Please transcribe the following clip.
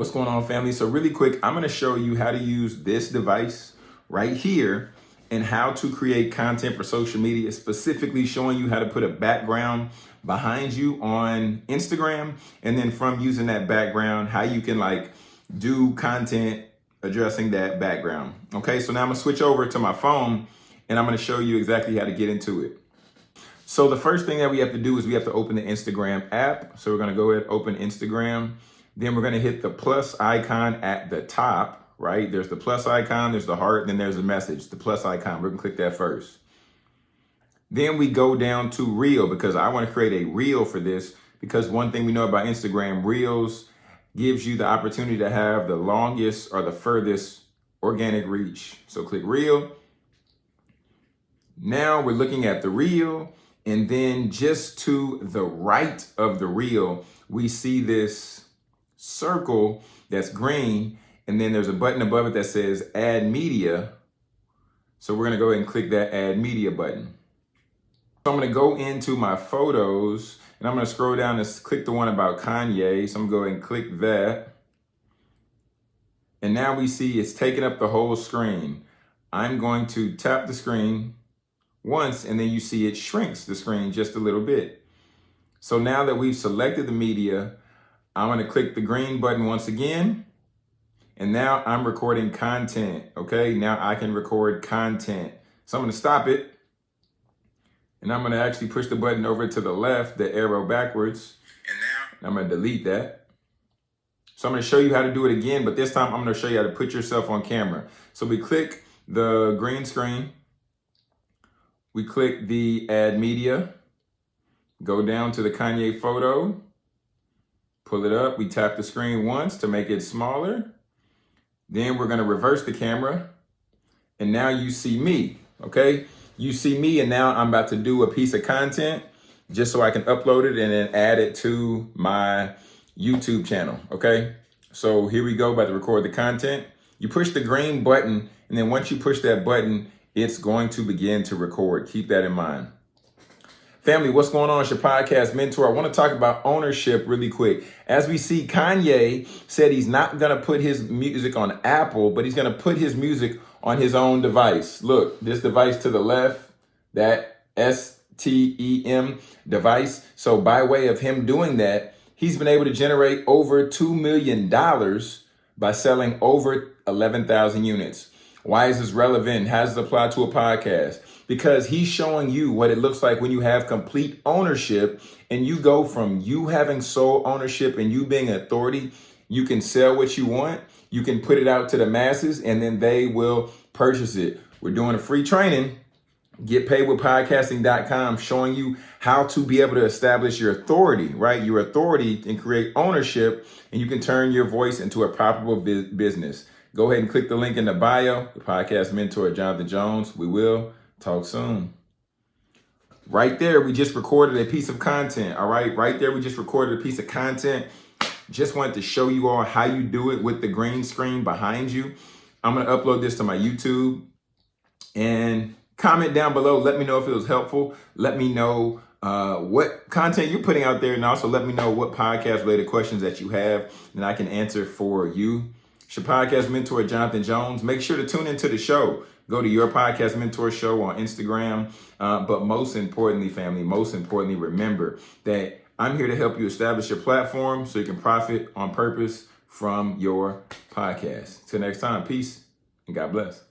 What's going on family? So really quick, I'm gonna show you how to use this device right here and how to create content for social media, specifically showing you how to put a background behind you on Instagram. And then from using that background, how you can like do content addressing that background. Okay, so now I'm gonna switch over to my phone and I'm gonna show you exactly how to get into it. So the first thing that we have to do is we have to open the Instagram app. So we're gonna go ahead, open Instagram. Then we're gonna hit the plus icon at the top, right? There's the plus icon, there's the heart, then there's a message, the plus icon. We're gonna click that first. Then we go down to reel because I wanna create a reel for this because one thing we know about Instagram, reels gives you the opportunity to have the longest or the furthest organic reach. So click reel. Now we're looking at the reel and then just to the right of the reel, we see this circle that's green. And then there's a button above it that says add media. So we're gonna go ahead and click that add media button. So I'm gonna go into my photos and I'm gonna scroll down and click the one about Kanye. So I'm gonna go ahead and click that. And now we see it's taking up the whole screen. I'm going to tap the screen once and then you see it shrinks the screen just a little bit. So now that we've selected the media, I'm gonna click the green button once again. And now I'm recording content, okay? Now I can record content. So I'm gonna stop it. And I'm gonna actually push the button over to the left, the arrow backwards. And now I'm gonna delete that. So I'm gonna show you how to do it again, but this time I'm gonna show you how to put yourself on camera. So we click the green screen we click the add media, go down to the Kanye photo, pull it up. We tap the screen once to make it smaller. Then we're gonna reverse the camera. And now you see me, okay? You see me and now I'm about to do a piece of content just so I can upload it and then add it to my YouTube channel, okay? So here we go, about to record the content. You push the green button and then once you push that button, it's going to begin to record. Keep that in mind. Family, what's going on? It's your podcast mentor. I want to talk about ownership really quick. As we see, Kanye said he's not going to put his music on Apple, but he's going to put his music on his own device. Look, this device to the left, that STEM device. So by way of him doing that, he's been able to generate over $2 million by selling over 11,000 units. Why is this relevant? How does it apply to a podcast? Because he's showing you what it looks like when you have complete ownership and you go from you having sole ownership and you being authority, you can sell what you want, you can put it out to the masses, and then they will purchase it. We're doing a free training Get paid with podcasting.com showing you how to be able to establish your authority, right? Your authority and create ownership and you can turn your voice into a profitable business. Go ahead and click the link in the bio, the podcast mentor, Jonathan Jones. We will talk soon. Right there, we just recorded a piece of content. All right, right there, we just recorded a piece of content. Just wanted to show you all how you do it with the green screen behind you. I'm gonna upload this to my YouTube and comment down below. Let me know if it was helpful. Let me know uh, what content you're putting out there and also let me know what podcast related questions that you have and I can answer for you. It's your podcast mentor, Jonathan Jones. Make sure to tune into the show. Go to your podcast mentor show on Instagram. Uh, but most importantly, family, most importantly, remember that I'm here to help you establish your platform so you can profit on purpose from your podcast. Till next time, peace and God bless.